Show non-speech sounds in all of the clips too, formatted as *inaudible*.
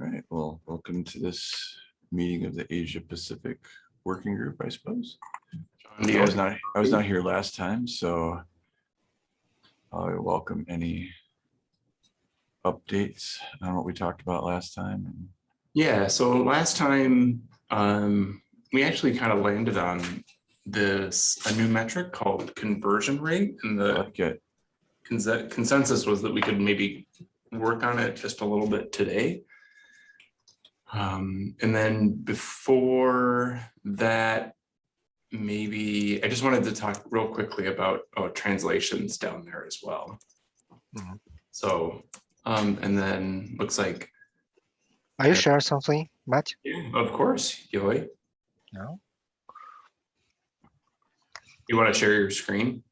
All right, well, welcome to this meeting of the Asia Pacific Working Group, I suppose. You I was not, I was not here last time, so I welcome any updates on what we talked about last time. Yeah, so last time, um, we actually kind of landed on this, a new metric called conversion rate. And the like it. conse- consensus was that we could maybe work on it just a little bit today. Um, and then before that, maybe, I just wanted to talk real quickly about, oh, translations down there as well. Mhm. So, um, and then looks like, Are you sure something, Matt? yeah, of course, Yoi, No? you want to share your screen?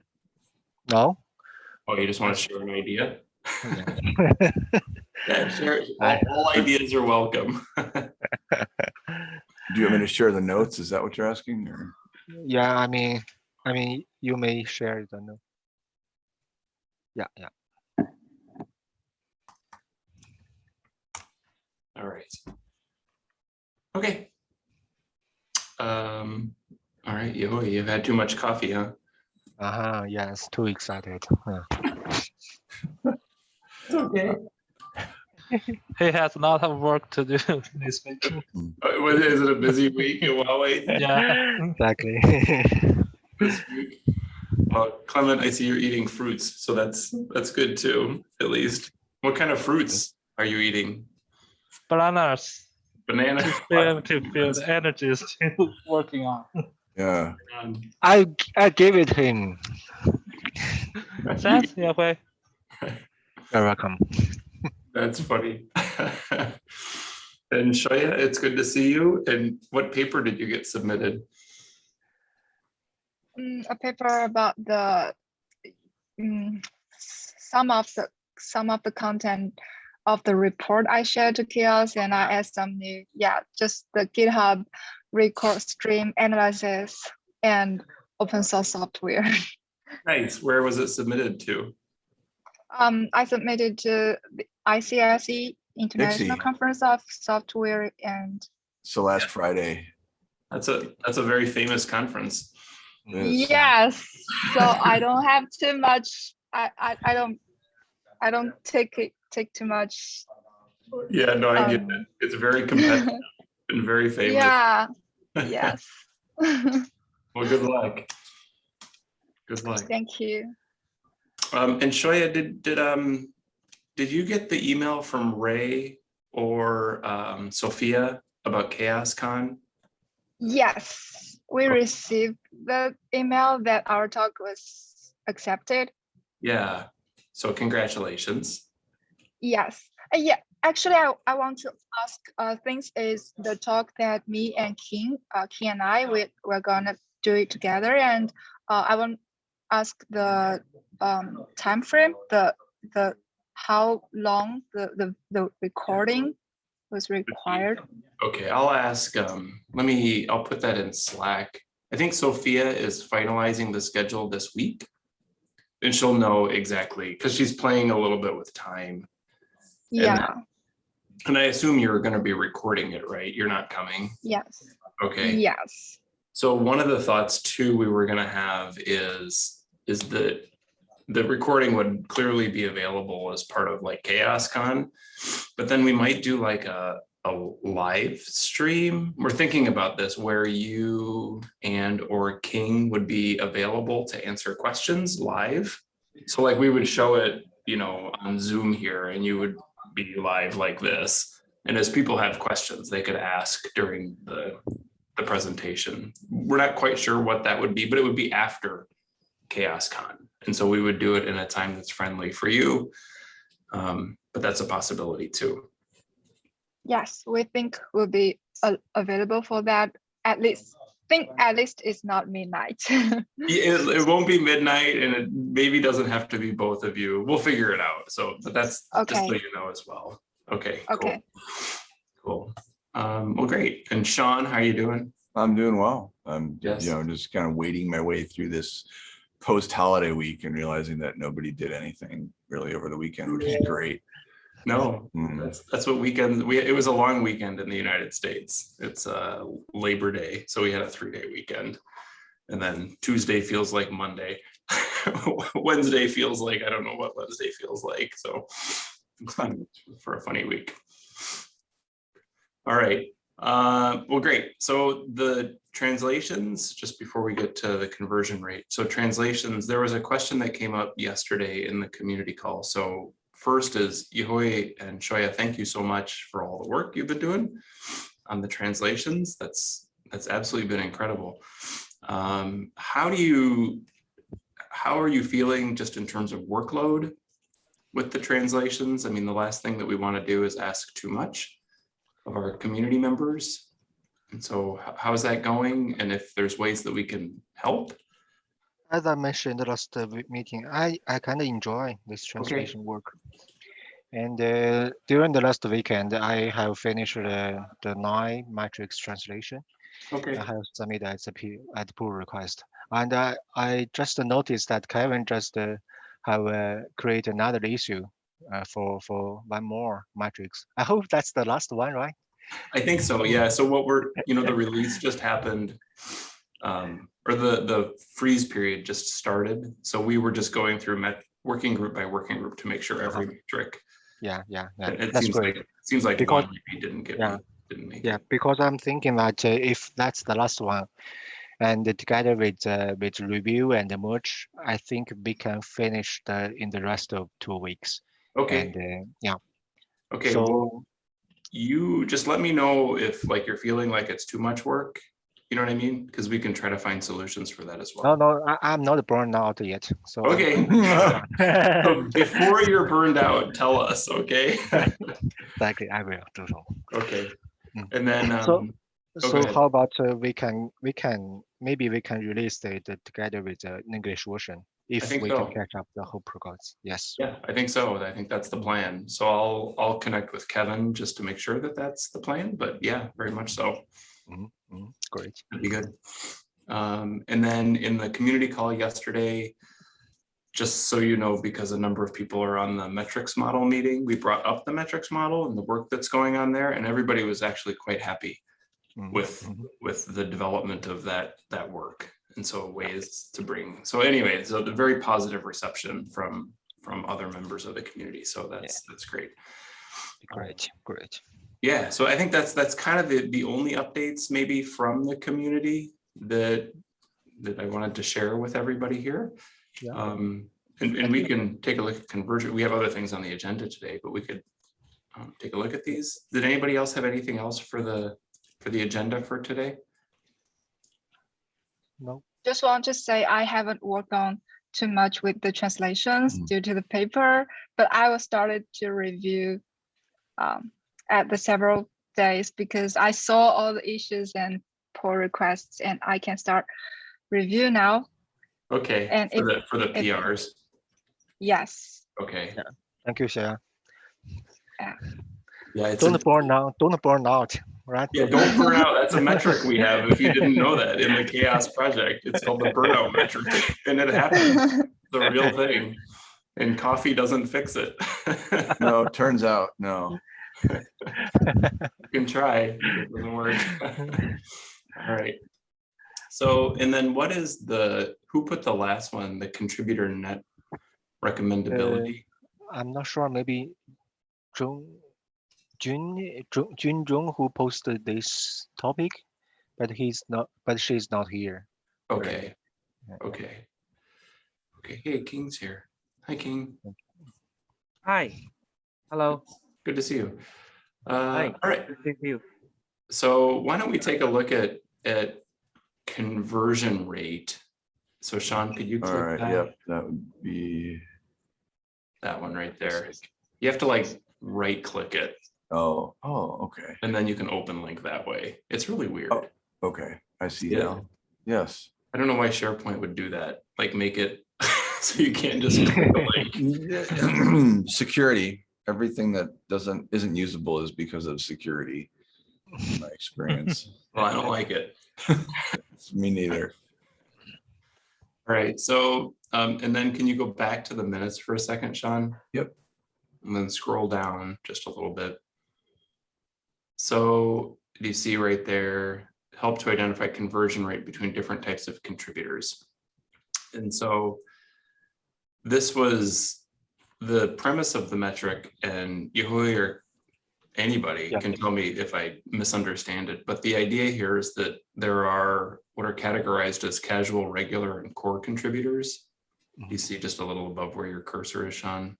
No? Oh, you just want to share an idea? Yeah. *laughs* *laughs* Yeah, share, all, all ideas are welcome. *laughs* Do you want me to share the notes? Is that what you're asking or? Yeah, I mean, I mean, you may share the note. Yeah, yeah. All right. Okay. Um, all right, yo, you've had too much coffee, huh? Uh-huh, yes, too excited. Huh. *laughs* It's okay. He has a lot of work to do *laughs* this week. Uh, what- Is it a busy week at Huawei Yeah. Exactly. *laughs* this week? Uh, Clement, I see you're eating fruits, so that's, that's good too, at least. What kind of fruits are you eating? Bananas Banana? to feel to feel the energies to *laughs* working on. Yeah, I I g- I gave it him. Thanks, Yahweh. You're welcome. That's funny. And Shoya, it's good to see you. And what paper did you get submitted? mm, a paper about the mm, some of the some of the content of the report I shared to CHAOSS and I asked some new yeah just the GitHub record stream analysis and open source software. *laughs* Nice. Where was it submitted to? Um, I submitted to the ICSE International ICSE. Conference of Software and so last Friday. That's a, that's a very famous conference. it is. yes, so I don't have too much. I I, I don't I don't take it take too much Yeah, no, I get it. Um, It's very competitive *laughs* and very famous. Yeah, yes. *laughs* Well, good luck. Good luck. Thank you. Um, and Shoya, did, did, um, did you get the email from Ray or, um, Sophia about CHAOSScon? Yes, we Okay. received the email that our talk was accepted. Yeah. So congratulations. Yes, Uh, yeah, actually, I, I want to ask, uh, things is the talk that me and King, uh, King and I, we, we're gonna do it together and, uh, I want ask the, um, time frame, the, the, how long the, the, the recording was required. Okay, I'll ask, um, let me, I'll put that in Slack. I think Sophia is finalizing the schedule this week. And she'll know exactly, because she's playing a little bit with time. Yeah, And I assume you're gonna be recording it, right? You're not coming, yes, okay? yes, So one of the thoughts too, we were gonna have is, is that the recording would clearly be available as part of like CHAOSScon. But then we might do like a, a live stream. We're thinking about this where you and or King would be available to answer questions live. So like we would show it, you know, on Zoom here and you would be live like this. And as people have questions, they could ask during the the presentation. We're not quite sure what that would be, but it would be after CHAOSScon. And so we would do it in a time that's friendly for you. Um, but that's a possibility too. yes, we think we'll be uh, available for that, at least, think at least it's not midnight. *laughs* Yeah, It, it won't be midnight and it maybe doesn't have to be both of you. We'll figure it out. So, but that's just so you know as well. Okay. cool. Okay. Cool. Um, well, great. And Sean, how are you doing? I'm doing well. I'm, Yes. you know, just kind of wading my way through this post-holiday week and realizing that nobody did anything really over the weekend, which is great. No, that's, that's what weekend, we, it was a long weekend in the United States. It's uh Labor Day, so we had a three day weekend. And then Tuesday feels like Monday. *laughs* Wednesday feels like, I don't know what Wednesday feels like, so. *laughs* For a funny week. All right, uh, well, great. So the translations, just before we get to the conversion rate. So translations, there was a question that came up yesterday in the community call. So first is Yehui and Shoya, thank you so much for all the work you've been doing on the translations. That's, that's absolutely been incredible. Um, how do you, how are you feeling just in terms of workload with the translations? I mean, the last thing that we want to do is ask too much of our community members. And so how is that going? And if there's ways that we can help? As I mentioned the last uh, meeting, I, I kind of enjoy this translation work. And uh, during the last weekend, I have finished uh, the nine matrix translation. Okay, I have submitted as a P, at pull request. And I, I just noticed that Kevin just uh, have uh, create another issue uh, for, for one more matrix. I hope that's the last one, right? I think so, yeah. So what we're, you know, the *laughs* release just happened. Um, or the, the freeze period just started. So we were just going through met, working group by working group to make sure every metric. Yeah, yeah, yeah. It it That's seems great. like, seems like Because- one didn't get, Yeah. didn't make. it. Yeah, because I'm thinking that uh, if that's the last one, and together with uh, with review and the merge, I think we can finish the in the rest of two weeks. Okay, And uh, yeah, okay. so you just let me know if like you're feeling like it's too much work. You know what I mean? Because we can try to find solutions for that as well. no, I, I'm not burned out yet. So Okay. *laughs* So Before you're burned out, tell us, okay? *laughs* exactly, I will do so. Okay. Mm. And then, So- um, So ahead. how about uh, we can we can maybe we can release it uh, together with the English version if think we so. can catch up the whole progress. Yes. yeah, I think so. I think that's the plan. So I'll, I'll connect with Kevin just to make sure that that's the plan, but yeah, very much so. Mhm, Great. That'd be good. Um, and then in the community call yesterday, just so you know, because a number of people are on the metrics model meeting, we brought up the metrics model and the work that's going on there, and everybody was actually quite happy Mhm, with, mhm. with the development of that, that work. And so ways to bring, so anyway, so the very positive reception from, from other members of the community. So that's, that's great. Great, great. Yeah, so I think that's, that's kind of the, the only updates maybe from the community that, that I wanted to share with everybody here. Yeah. Um, and, and we can take a look at conversion. We have other things on the agenda today, but we could um, take a look at these. Did anybody else have anything else for the, for the agenda for today? No, Just want to say I haven't worked on too much with the translations Mm. due to the paper, but I will started to review um, at the several days because I saw all the issues and pull requests and I can start review now. Okay, And for if- the, for the if- PRs, Yes. okay. thank you, Shaya. Yeah, it's, Don't burn out, don't burn out, right? yeah, don't burn out. That's a *laughs* metric we have. If you didn't know that in the CHAOSS project, it's called the burnout metric and it happens. the real thing. And coffee doesn't fix it. *laughs* No, it turns out, no. You can try, it doesn't work. *laughs* All right. So, and then what is the, who put the last one, the contributor net recommendability? Uh, I'm not sure, maybe Jun, Jun, Jun, Jun Jung who posted this topic, but he's not, but she's not here. Okay, Yeah. okay. Okay, hey, King's here. Hi, King. Hi. Hello. Good to see you. Uh, Hi. all right, Good to see you. So why don't we take a look at, at conversion rate? So Sean, could you All click right, that? yep, that would be, That one right there. You have to like right click it oh, oh, okay, and then you can open link that way. It's really weird. Oh. okay, I see Yeah. now. Yes. I don't know why SharePoint would do that, like make it *laughs* so you can't just click the link. *laughs* Security, everything that doesn't, isn't usable is because of security. in My experience, *laughs* Well, I don't like it. me neither. All right, so, um, and then can you go back to the minutes for a second, Sean? Yep. and then scroll down just a little bit. So you see right there, help to identify conversion rate between different types of contributors. And so this was the premise of the metric and Yehui or anybody Yeah. can tell me if I misunderstand it, but the idea here is that there are what are categorized as casual, regular, and core contributors. You see just a little above where your cursor is, Sean.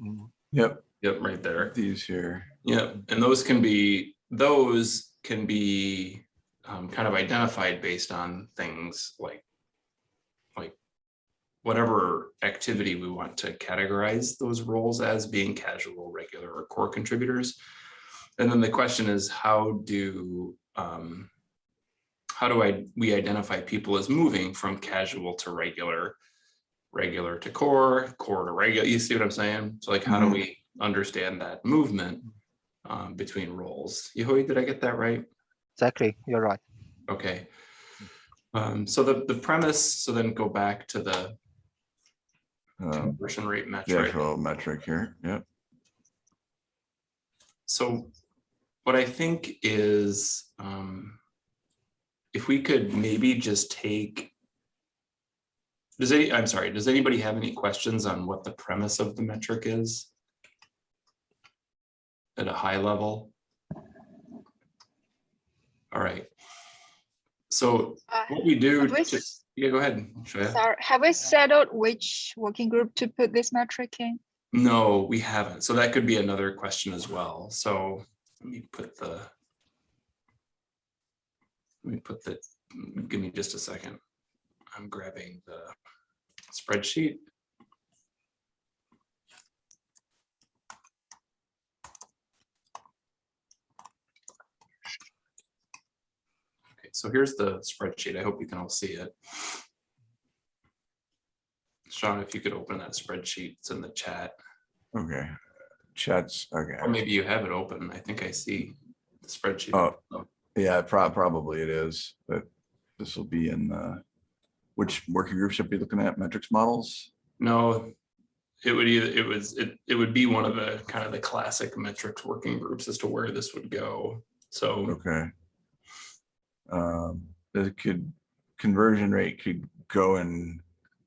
Mm, Yep, Yep, right there. these here. Yep, and those can be, those can be um, kind of identified based on things like like whatever activity we want to categorize those roles as being casual, regular, or core contributors. And then the question is, how do um, how do I we identify people as moving from casual to regular, regular to core, core to regular? You see what I'm saying? So like, how do Mhm. we understand that movement um, between roles? Yehui, did I get that right? Exactly, you're right. Okay. Um, so the, the premise, so then go back to the Um, conversion rate The metric. actual metric here, yep. So what I think is, um, if we could maybe just take, does any, I'm sorry, does anybody have any questions on what the premise of the metric is? At a high level? All right. So Uh, what we do, we to- yeah, go ahead. Sorry, have we settled which working group to put this metric in? No, we haven't. So that could be another question as well. So let me put the. Let me put the, give me just a second. I'm grabbing the spreadsheet. Okay, so here's the spreadsheet. I hope you can all see it. Sean, if you could open that spreadsheet, it's in the chat. Okay. Chats, okay. Or maybe you have it open. I think I see the spreadsheet. Oh. Yeah, prob- probably it is, but this will be in the, which working group should be looking at metrics models? No, it would either, it was, it, it would be one of the kind of the classic metrics working groups as to where this would go. So, Okay. Um, it could, conversion rate could go in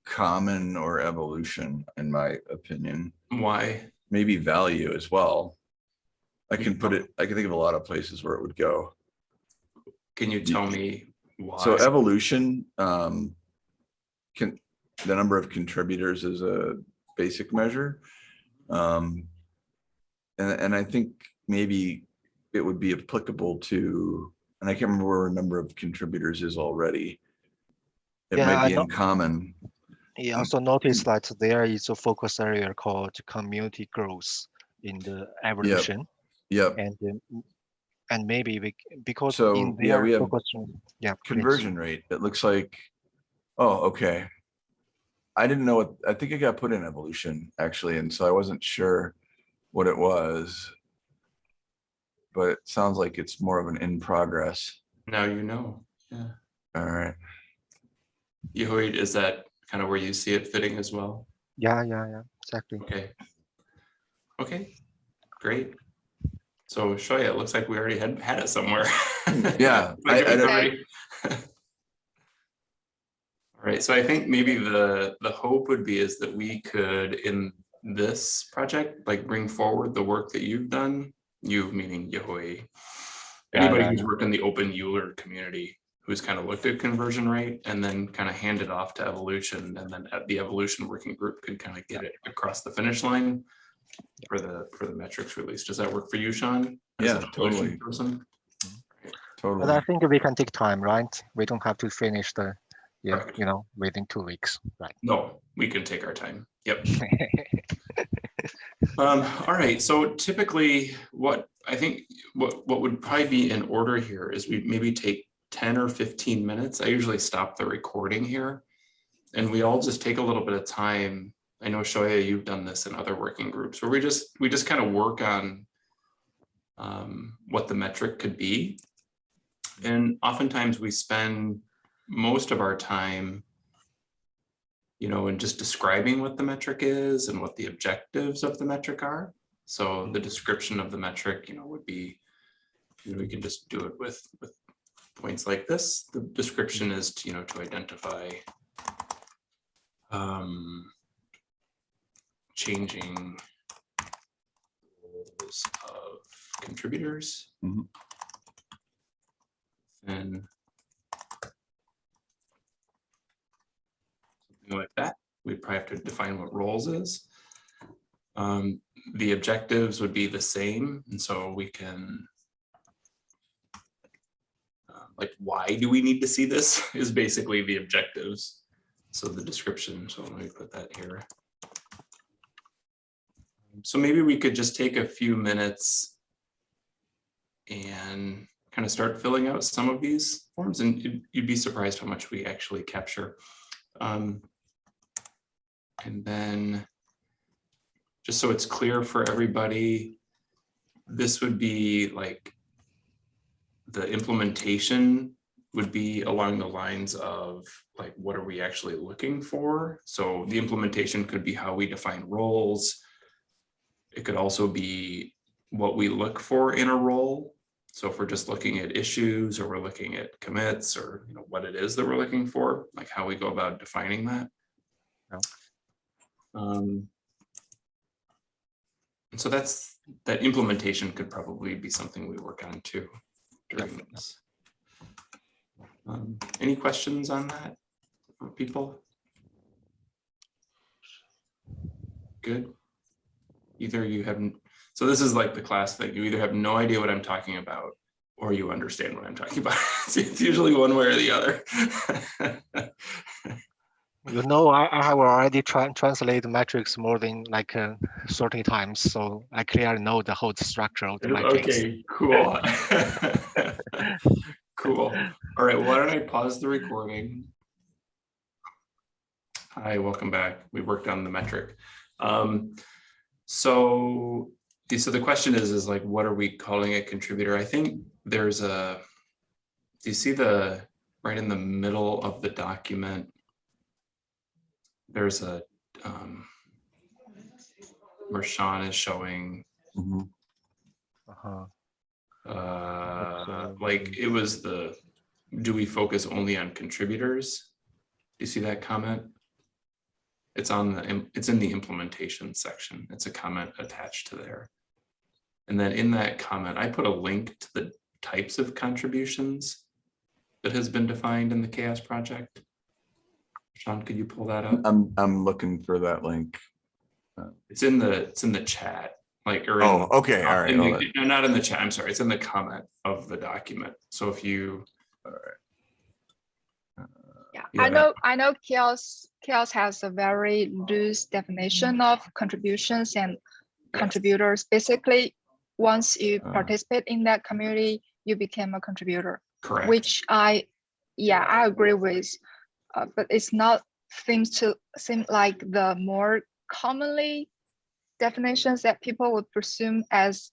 common or evolution, in my opinion, why? maybe value as well. I can put it, I can think of a lot of places where it would go. Can you tell me why? So evolution, um, can, the number of contributors is a basic measure. Um, and, and I think maybe it would be applicable to, and I can't remember where a number of contributors is already. It Yeah, might be in common, Mm. also notice that there is a focus area called community growth in the evolution. Yeah. yep, And um, and maybe we, because So, in yeah, we have focus, yeah. please. conversion rate, it looks like, oh, okay. I didn't know what, I think it got put in evolution, actually, and so I wasn't sure what it was. But it sounds like it's more of an in progress. Now you know. Yeah. All right, Yehui, is that kind of where you see it fitting as well? Yeah, yeah, yeah, exactly. Okay. Okay, great. So Shoya, it looks like we already had had it somewhere. Yeah, *laughs* Like I- I it was don't- already- *laughs* All right, so I think maybe the, the hope would be is that we could, in this project, like bring forward the work that you've done, you meaning Yehui. Yeah, Anybody yeah, who's worked in the openEuler community, who's kind of looked at conversion rate and then kind of hand it off to evolution, and then at the evolution working group could kind of get it across the finish line for the, for the metrics release. Does that work for you, Sean? Yeah, an evolution totally. But I think we can take time, right? We don't have to finish the, yeah, you know, within two weeks, right? No, we can take our time. Yep. *laughs* Um, all right, so typically what I think what what would probably be in order here is we maybe take 10 or 15 minutes. I usually stop the recording here. And we all just take a little bit of time. I know Shoya, you've done this in other working groups where we just we just kind of work on um, what the metric could be. And oftentimes we spend most of our time you know, and just describing what the metric is and what the objectives of the metric are. So the description of the metric, you know, would be, you know, we can just do it with, with points like this. The description is, to, you know, to identify um, changing roles of contributors. Mhm. And something like that. We'd probably have to define what roles is. Um, the objectives would be the same, and so we can uh, like, why do we need to see this *laughs* is basically the objectives. So the description, so let me put that here. So maybe we could just take a few minutes and kind of start filling out some of these forms and you'd, you'd be surprised how much we actually capture. Um, and then just so it's clear for everybody, this would be like the implementation would be along the lines of like, what are we actually looking for? So the implementation could be how we define roles. It could also be what we look for in a role. So if we're just looking at issues or we're looking at commits or you know what it is that we're looking for, like how we go about defining that. Um, so that's, that implementation could probably be something we work on too during this. Um, Any questions on that people? Good. Either you haven't, so this is like the class that you either have no idea what I'm talking about or you understand what I'm talking *laughs* about. It's usually one way or the other. *laughs* You know, I, I have already tra- translated metrics more than like uh, 30 times, so I clearly know the whole structure of the metrics. Okay, cool. *laughs* Cool. All right, why don't I pause the recording? Hi, welcome back. We worked on the metric. Um, so, so the question is, is like, what are we calling a contributor? I think there's a, do you see the, right in the middle of the document? There's a, um, where Sean is showing Mhm. Uh-huh. uh, like it was the, do we focus only on contributors? Do you see that comment? It's on the, it's in the implementation section. It's a comment attached to there. And then in that comment, I put a link to the types of contributions that has been defined in the CHAOSS project. Sean, could you pull that up? I'm, I'm looking for that link. It's in the, it's in the chat, like, or. in- Oh, okay, all right. in hold the- it. No, not in the chat, I'm sorry, it's in the comment of the document. So if you, Yeah, Yeah. I know, I know CHAOSS, CHAOSS has a very loose definition of contributions and contributors. Basically, once you Uh. participate in that community, you became a contributor, correct. which I, yeah, I agree with. Uh, but it's not seems to seem like the more commonly definitions that people would presume as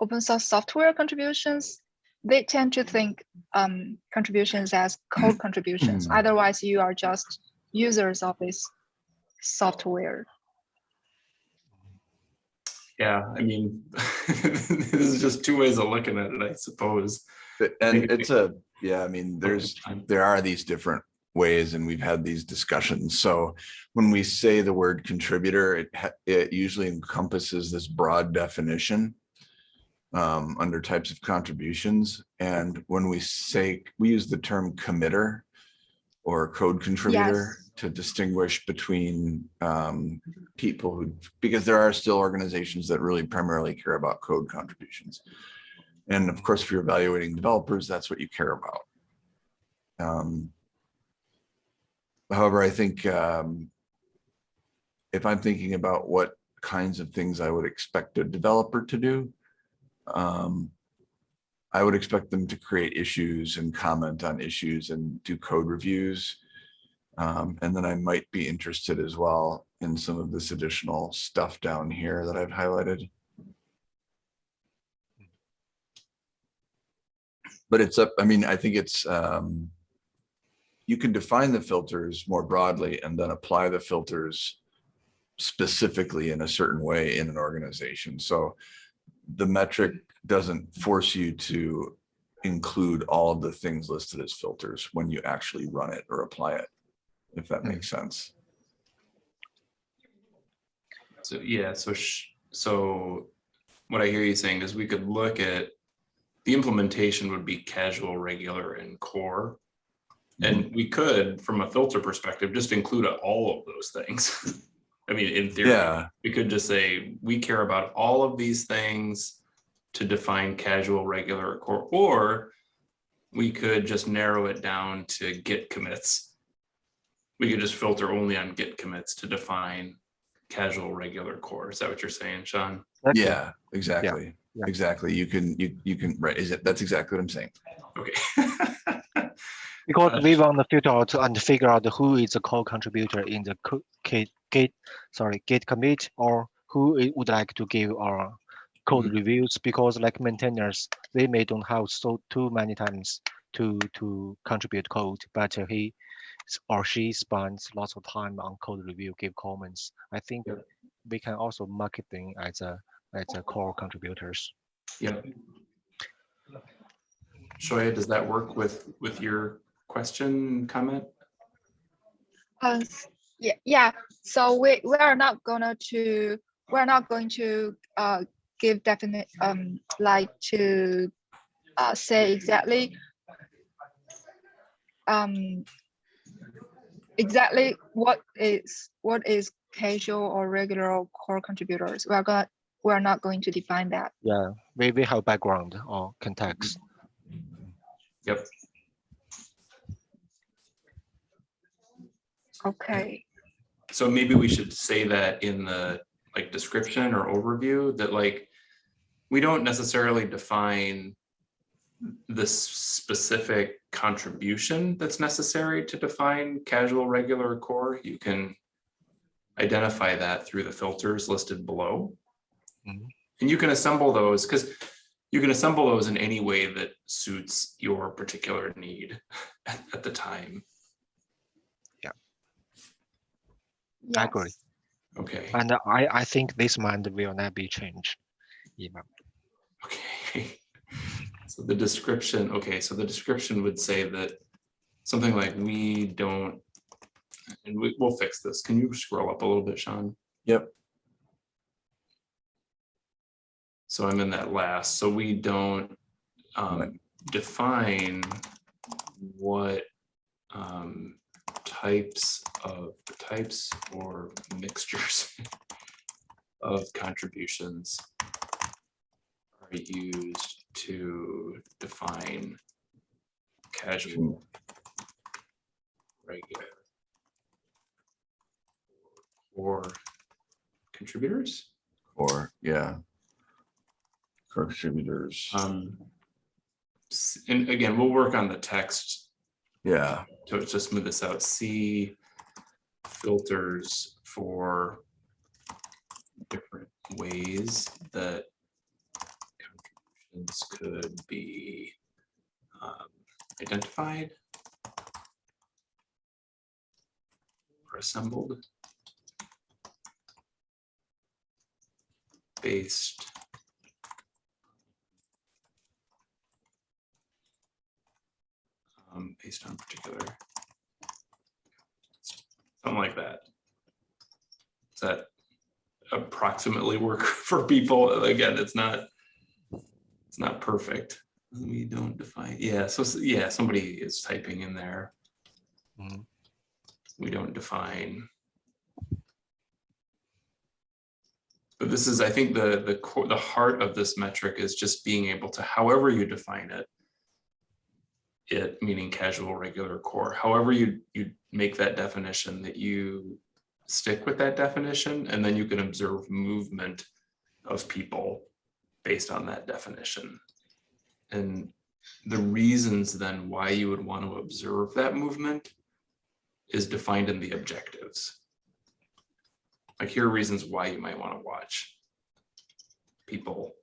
open source software contributions. They tend to think um, contributions as code contributions. Mm. Otherwise, you are just users of this software. Yeah, I mean, *laughs* this is just two ways of looking at it, I suppose. And it's a, yeah, I mean, there's, there are these different ways and we've had these discussions. So when we say the word contributor, it, it usually encompasses this broad definition um, under types of contributions. And when we say, we use the term committer or code contributor Yes. to distinguish between um, people who, because there are still organizations that really primarily care about code contributions. And of course, if you're evaluating developers, that's what you care about. Um, However, I think um, if I'm thinking about what kinds of things I would expect a developer to do, um, I would expect them to create issues and comment on issues and do code reviews. Um, and then I might be interested as well in some of this additional stuff down here that I've highlighted. But it's up, I mean, I think it's, um, you can define the filters more broadly and then apply the filters specifically in a certain way in an organization. So the metric doesn't force you to include all of the things listed as filters when you actually run it or apply it, if that Hmm. makes sense. So, yeah, so, sh- so what I hear you saying is we could look at, the implementation would be casual, regular and core. And we could, from a filter perspective, just include all of those things. *laughs* I mean, in theory, Yeah, we could just say, we care about all of these things to define casual, regular, or core, or we could just narrow it down to git commits. We could just filter only on git commits to define casual, regular, core. Is that what you're saying, Sean? Okay. yeah, exactly. yeah. Exactly. You can, you, you can, right, is it, that's exactly what I'm saying. Okay. *laughs* Because we want to filter out and figure out who is a core contributor in the git, git, sorry, git commit or who would like to give our code Mhm. reviews because like maintainers, they may don't have so too many times to to contribute code, but he or she spends lots of time on code review, give comments. I think Yep. we can also market them as a as a core contributors. yeah Shoya, does that work with, with your question, comment? Uh, yeah, yeah, so we, we are not gonna to, we're not going to, uh, give definite, um, like to, uh, say exactly, um, exactly what is, what is casual or regular or core contributors. We are gonna, we're not going to define that. Yeah, we, we have background or context. Yep. Okay, So maybe we should say that in the like description or overview that like, we don't necessarily define the specific contribution that's necessary to define casual, regular, or core. You can identify that through the filters listed below. Mhm. And you can assemble those because you can assemble those in any way that suits your particular need *laughs* at, at the time. I agree. Okay. And I, I think this month will not be changed. even. Okay. *laughs* So the description, okay, so the description would say that something like we don't, and we, we'll fix this. Can you scroll up a little bit, Sean? Yep. So I'm in that last, so we don't um, define what um, types of, types or mixtures *laughs* of contributions are used to define casual, regular, or contributors. Or, yeah. Contributors, Um, and again, we'll work on the text yeah, to to smooth this out. See filters for different ways that contributions could be um, identified or assembled based um, based on particular something like that. Does that approximately work *laughs* for people? Again, it's not, it's not perfect. We don't define, yeah, so, yeah, somebody is typing in there. Mhm. We don't define. But this is, I think the, the core, the heart of this metric is just being able to, however you define it, it meaning casual, regular, core, however you, you make that definition, that you stick with that definition, and then you can observe movement of people based on that definition. And the reasons then why you would want to observe that movement is defined in the objectives. Like here are reasons why you might want to watch people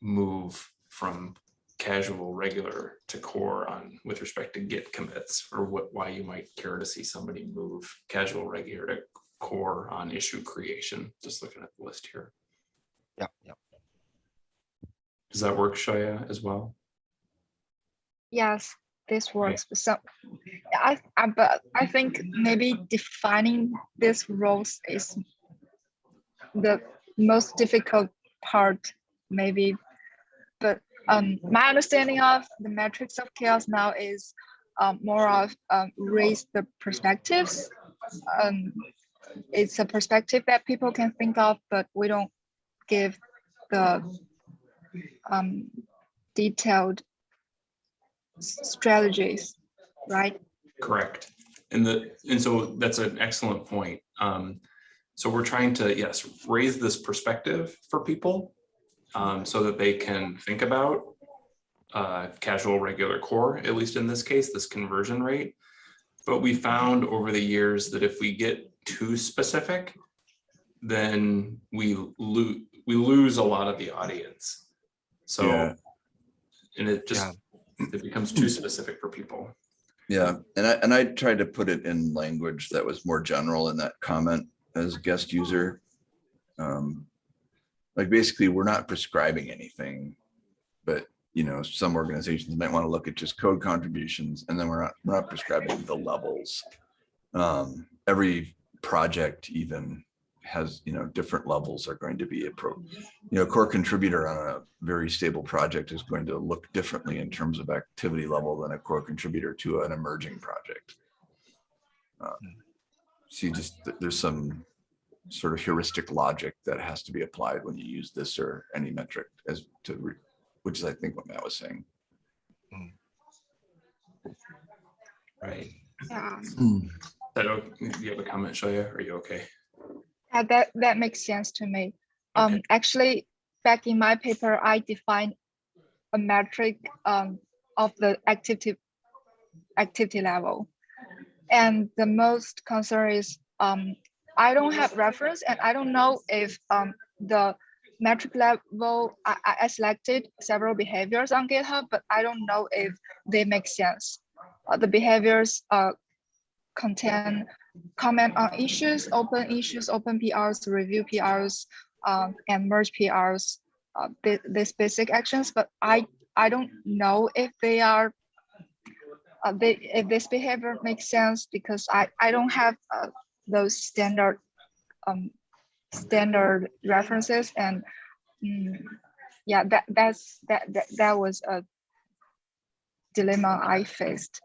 move from casual, regular to core on with respect to Git commits or what, why you might care to see somebody move casual, regular to core on issue creation. Just looking at the list here. Yeah, yeah. Does that work, Shaya, as well? Yes, this works. but So I, I, but I think maybe defining these roles is the most difficult part, maybe. But um, my understanding of the metrics of CHAOSS now is um, more of um, raise the perspectives. Um, it's a perspective that people can think of, but we don't give the um, detailed strategies, right? Correct. And the, and so that's an excellent point. Um, so we're trying to, yes, raise this perspective for people um, so that they can think about uh, casual, regular core, at least in this case, this conversion rate. But we found over the years that if we get too specific, then we lose, we lose a lot of the audience. So, Yeah. and it just, it becomes too specific for people. Yeah, and I, and I tried to put it in language that was more general in that comment as guest user. Um, Like basically, we're not prescribing anything, but you know, some organizations might want to look at just code contributions and then we're not, we're not prescribing the levels. Um, every project even has, you know, different levels are going to be a pro, you know, core contributor on a very stable project is going to look differently in terms of activity level than a core contributor to an emerging project. Um, So just, there's some sort of heuristic logic that has to be applied when you use this or any metric as to, re- which is I think what Matt was saying. Right. Yeah. That, o- you have a comment, Shaya? Are you okay? Yeah, that, that makes sense to me. Um, actually, back in my paper, I defined a metric um, of the activity activity level. And the most concern is um, I don't have reference and I don't know if um, the metric level, I, I- selected several behaviors on GitHub, but I don't know if they make sense. Uh, the behaviors uh, contain comment on issues, open issues, open PRs, review PRs, um, and merge PRs, uh, these basic actions, but I, I don't know if they are, uh, they, if this behavior makes sense because I, I don't have uh, those standard, um, standard references and, mm, yeah, that, that's, that, that, that was a dilemma I faced.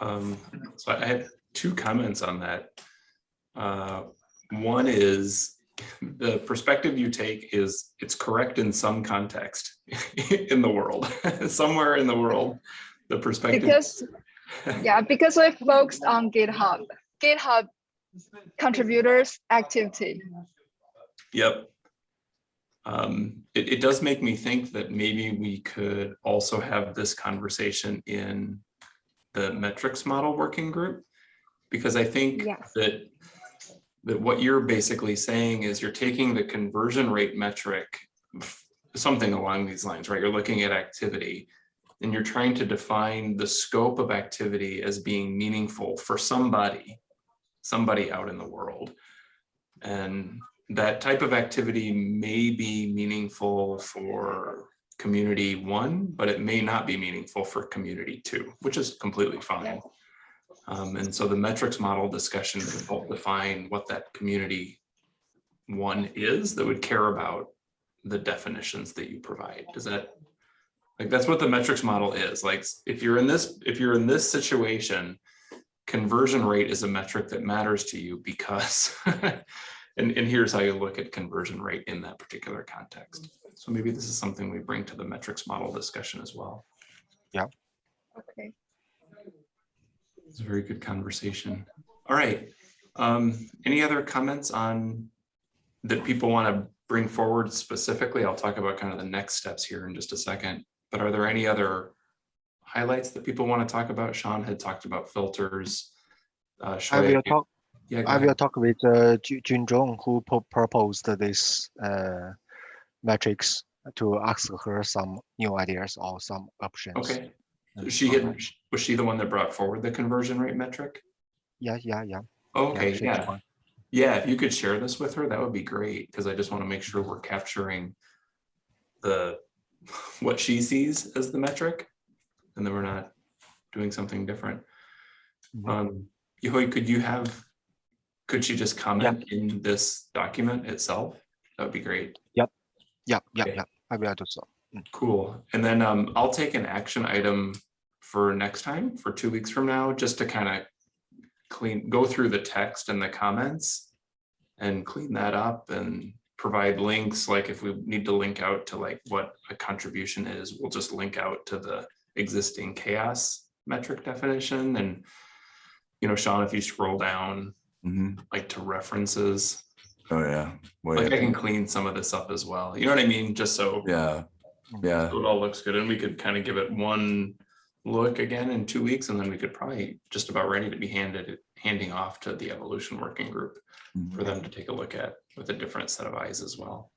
Um, so I had two comments on that. Uh, one is the perspective you take is it's correct in some context *laughs* in the world, *laughs* somewhere in the world, the perspective. Because, yeah, because we focused on GitHub, GitHub contributors activity. Yep. Um, it, it does make me think that maybe we could also have this conversation in the metrics model working group. Because I think Yes. that, that what you're basically saying is you're taking the conversion rate metric, something along these lines, right? You're looking at activity and you're trying to define the scope of activity as being meaningful for somebody, somebody out in the world. And that type of activity may be meaningful for community one, but it may not be meaningful for community two, which is completely fine. Um, and so the metrics model discussion would help define what that community one is that would care about the definitions that you provide. Does that, like, that's what the metrics model is. Like, if you're in this, if you're in this situation, conversion rate is a metric that matters to you because *laughs* and, and here's how you look at conversion rate in that particular context. So maybe this is something we bring to the metrics model discussion as well. Yeah. Okay. It's a very good conversation. All right. Um, any other comments on that people want to bring forward specifically? I'll talk about kind of the next steps here in just a second. But are there any other highlights that people want to talk about? Sean had talked about filters. Uh, I will talk, yeah, I will talk with uh, Ju- Jun Zhong, who proposed this uh, metrics to ask her some new ideas or some options. Okay. and She had, was she the one that brought forward the conversion rate metric? Yeah, yeah, yeah. Okay, she's yeah. Yeah, if you could share this with her, that would be great, because I just want to make sure we're capturing the, *laughs* what she sees as the metric, and then we're not doing something different. Mhm. Um, Yehui, could you have, could she just comment in this document itself? That would be great. Yep. Yep. Okay. yeah. I will do so. Cool. And then um, I'll take an action item for next time, for two weeks from now, just to kind of clean, go through the text and the comments and clean that up and provide links, like if we need to link out to like what a contribution is, we'll just link out to the existing CHAOSS metric definition and you know, Sean, if you scroll down Mhm. like to references, Oh, yeah. Way like up I can clean some of this up as well. You know what I mean? Just so Yeah, yeah, so it all looks good and we could kind of give it one look again in two weeks and then we could probably just about ready to be handed, handing off to the evolution working group mhm. for them to take a look at with a different set of eyes as well.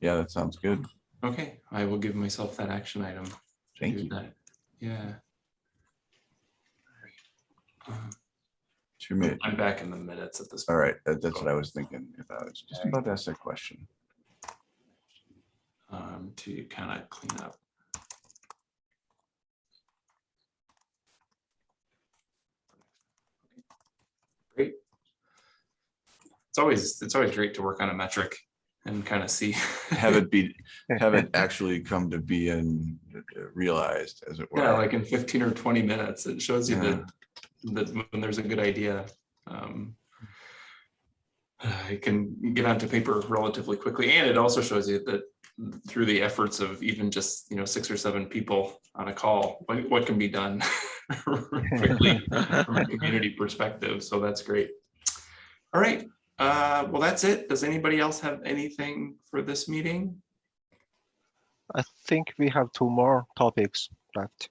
yeah, that sounds good. Okay, I will give myself that action item. to Thank do you. that. Yeah. Um, Two minutes. I'm back in the minutes at this. All right, that- that's what I was thinking. If I was just about to ask that question. Um, to kind of clean up. Great. It's always, it's always great to work on a metric and kind of see. *laughs* Have it be, *laughs* have it actually come to be and realized as it were. Yeah, like in fifteen or twenty minutes, it shows you Yeah. that, that when there's a good idea. um, *sighs* It can get onto paper relatively quickly, and it also shows you that through the efforts of even just, you know, six or seven people on a call, what, what can be done *laughs* quickly from a community perspective, so that's great. All right, uh, well, that's it. Does anybody else have anything for this meeting? I think we have two more topics left.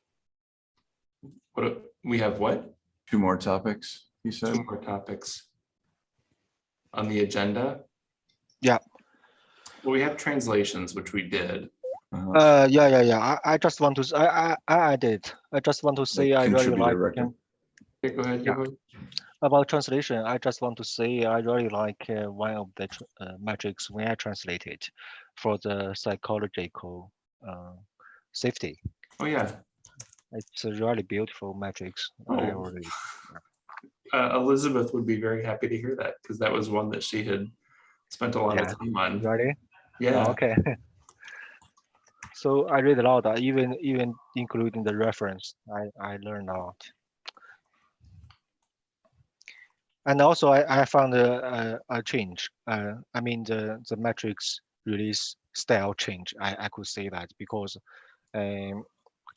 What, do- we have what? Two more topics, you said? Two more topics on the agenda. Yeah. Well, we have translations, which we did. Uh-huh. Uh, yeah, yeah, yeah. I, I just want to, s- I, I, I added. I did. I just want to say I really like record. Okay, go ahead. Yeah. Yehui. About translation. I just want to say I really like uh, one of the uh, metrics when I translate it for the psychological uh, safety. Oh, yeah. It's a really beautiful metrics. I Oh. already, Uh, Elizabeth would be very happy to hear that because that was one that she had spent a lot Yeah. of time on. ready? Yeah. Oh, Okay. *laughs* so I read a lot, even even including the reference. I I learned a lot. And also, I, I found a, a, a change. Uh, I mean, the the metrics release style change. I, I could say that because um,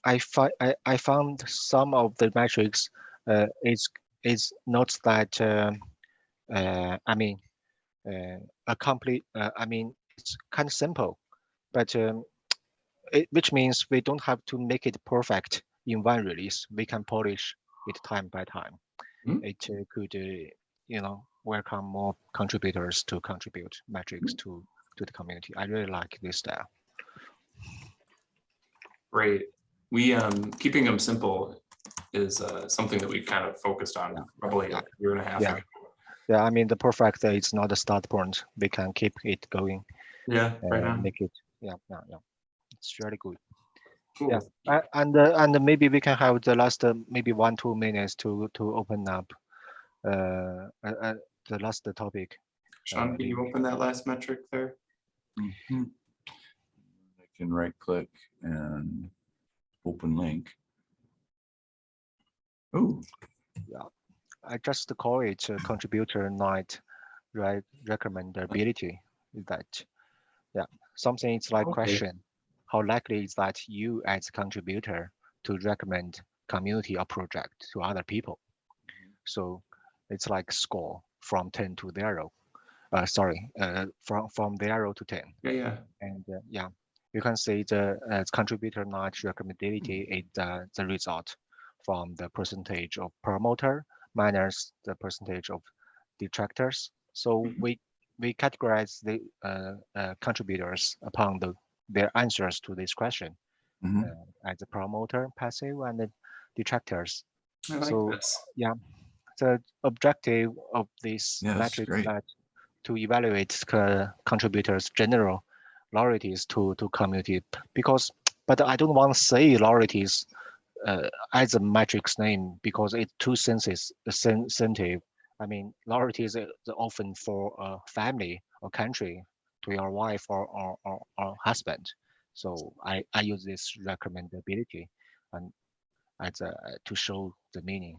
I, fi- I I found some of the metrics uh, is is not that. um uh, I mean, uh, a complete. Uh, I mean, it's kind of simple, but um, it, which means we don't have to make it perfect in one release. We can polish it time by time. Mm. It uh, could, uh, you know, welcome more contributors to contribute metrics to to the community. I really like this style. Great. We, um, keeping them simple is, uh, something that we kind of focused on probably a year and a half Yeah. ago. Yeah, I mean, the perfect uh, is not a start point. We can keep it going. Yeah, right on. make it. Yeah, yeah, yeah. It's really good. Cool. yeah. And uh, and maybe we can have the last uh, maybe one two minutes to to open up uh, uh, uh, the last topic. Sean, uh, can you open that last metric there? Mhm. I can right click and open link. Oh, yeah. I just call it uh, contributor night right recommendability. Is that yeah something it's like Okay. question how likely is that you as a contributor to recommend community or project to other people so it's like score from 10 to 0 uh, sorry uh, from from 0 to 10 Yeah, yeah. and uh, yeah you can see the uh, contributor notch recommendability is the, the result from the percentage of promoter minus the percentage of detractors so Mhm. we we categorize the uh, uh, contributors upon the their answers to this question Mhm. uh, as a promoter, passive, and the detractors. I like So, this. The objective of this that's metric is that to evaluate contributors' general loyalties to to community because, but I don't want to say loyalties uh, as a metric's name because it's too sensitive. sensitive. I mean, loyalty is often for a family or country to your wife or, or, or, or husband. So I, I use this recommendability and as a, to show the meaning.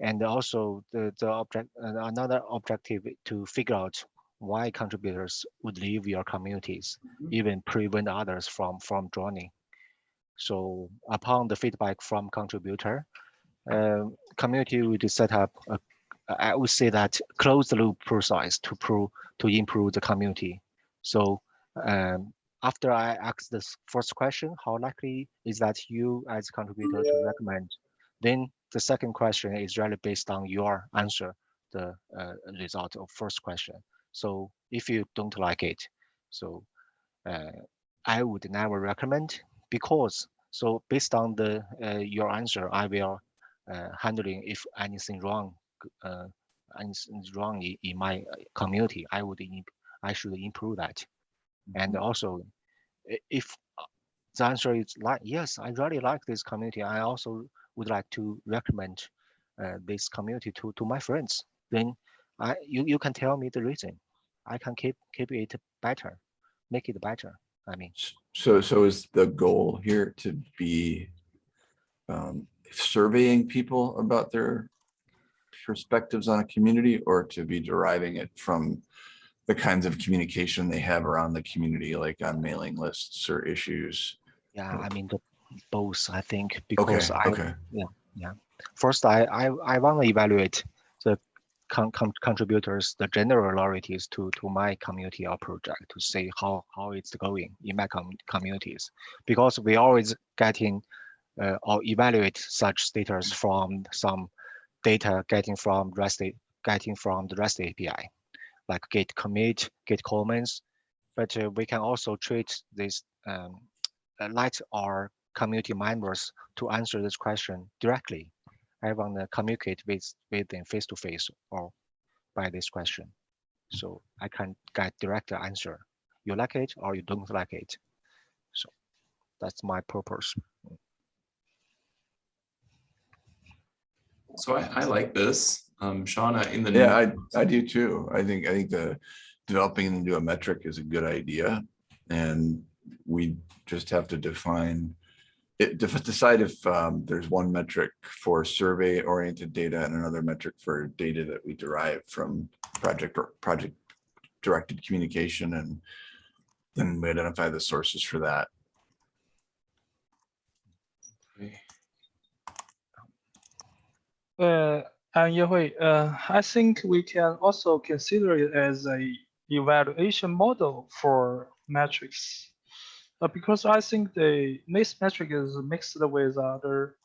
And also the, the object, another objective to figure out why contributors would leave your communities, Mhm. even prevent others from, from joining. So upon the feedback from contributor, uh, community would set up a I would say that closed loop process to prove to improve the community. So um, after I ask this first question, how likely is that you as a contributor to recommend? Then the second question is really based on your answer, the uh, result of first question. So if you don't like it, so uh, I would never recommend because so based on the uh, your answer, I will uh, handling if anything wrong uh, anything wrong in, in my community, I would I should improve that. And also, if the answer is like yes, I really like this community. I also would like to recommend uh, this community to to my friends. Then I you you can tell me the reason. I can keep keep it better, make it better. I mean, So, so is the goal here to be um, surveying people about their perspectives on a community or to be deriving it from the kinds of communication they have around the community, like on mailing lists or issues? yeah, I mean the both. I think Okay, because I okay, First, I, I, I want to evaluate the con- con- contributors, the general loyalties to, to my community or project to see how, how it's going in my com- communities. Because we always getting uh, or evaluate such status from some data getting from REST, getting from the REST API, like git commit, git comments. But uh, we can also treat this, um, uh, let our community members to answer this question directly. I want to communicate with with them face to face or by this question, so I can get direct answer. You like it or you don't like it. So that's my purpose. So I, I like this. Um, Shauna, in the. yeah, I, I do too. I think, I think the developing into a metric is a good idea. And we just have to define it, decide if um, there's one metric for survey oriented data and another metric for data that we derive from project or project directed communication and then we identify the sources for that. Uh, and Yehui, uh, I think we can also consider it as a evaluation model for metrics. Uh, because I think the this metric is mixed with other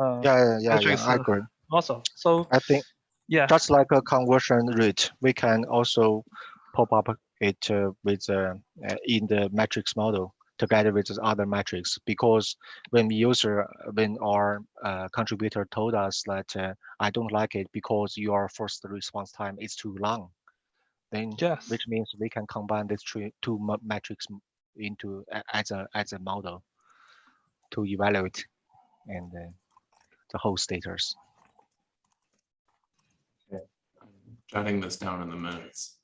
uh, Yeah, yeah, yeah, yeah, I uh, agree. also. So I think yeah, just like a conversion rate, we can also pop up it uh, with uh, uh, in the metrics model together with other metrics because when user when our uh, contributor told us that uh, I don't like it because your first response time is too long, then yes. which means we can combine these three two metrics into as a as a model to evaluate and uh, the whole status. Jotting this down in the minutes.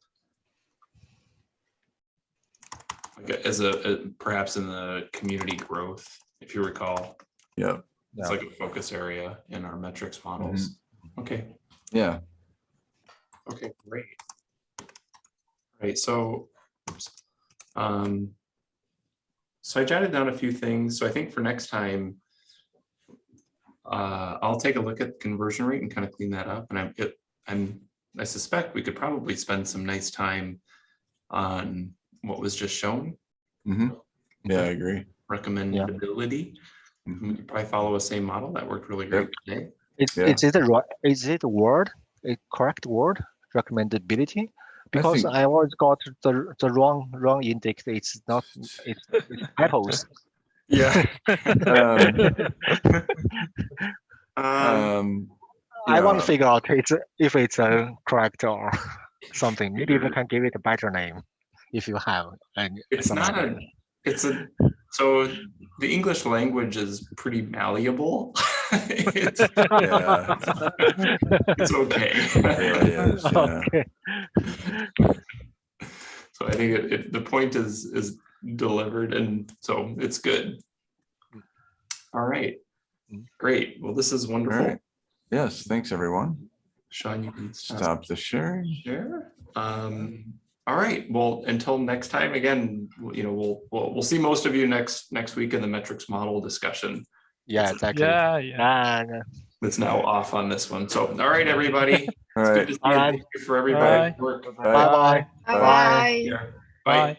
Like as a, a- perhaps in the community growth, if you recall, Yeah, it's Yeah. like a focus area in our metrics models. Okay, yeah. okay, great. Right, so. Um. So I jotted down a few things, so I think for next time. Uh, I'll take a look at the conversion rate and kind of clean that up, and I'm, it, I'm, I suspect we could probably spend some nice time. On what was just shown, mhm. Yeah, I agree. recommendability. And We could probably follow a same model, that worked really great today. Is, Yeah. is it a right? Is it a word? A correct word? Recommendability? Because think- I always got the the wrong wrong index. It's not it's, it's *laughs* apples. Yeah. *laughs* Um, Um, um, I want to figure out it's if it's a correct or *laughs* something. Maybe you can give it a better name if you have. And It's not a, it's a, so the English language is pretty malleable. *laughs* It's, Yeah, it's okay. it yeah. Okay. So I think it, it, the point is, is delivered and so it's good. All right, great. Well, this is wonderful. right. Yes, thanks, everyone. Sean, you can stop Stop the sharing. share. Um, all right, well, until next time, again, you know, we'll, we'll, we'll see most of you next, next week in the metrics model discussion. Yeah, exactly. Yeah, yeah. And That's now off on this one. So, all right, everybody. *laughs* All It's good right. to see you. All right. Thank you For everybody's work. Bye. bye bye. Bye. Yeah. Bye.